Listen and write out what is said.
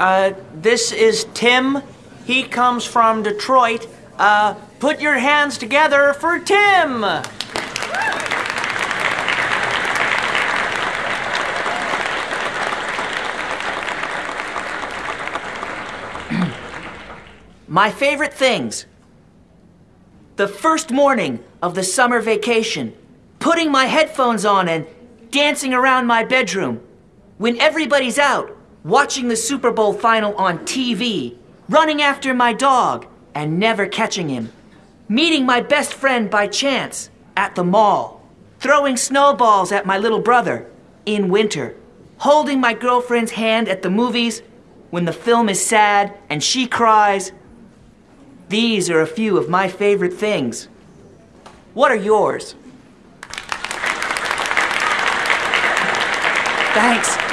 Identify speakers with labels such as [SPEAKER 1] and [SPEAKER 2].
[SPEAKER 1] Uh, this is Tim. He comes from Detroit. Uh, put your hands together for Tim!
[SPEAKER 2] My favorite things. The first morning of the summer vacation, putting my headphones on and dancing around my bedroom. When everybody's out, watching the Super Bowl final on TV, running after my dog and never catching him. Meeting my best friend by chance at the mall. Throwing snowballs at my little brother in winter. Holding my girlfriend's hand at the movies when the film is sad and she cries these are a few of my favorite things. What are yours? Thanks.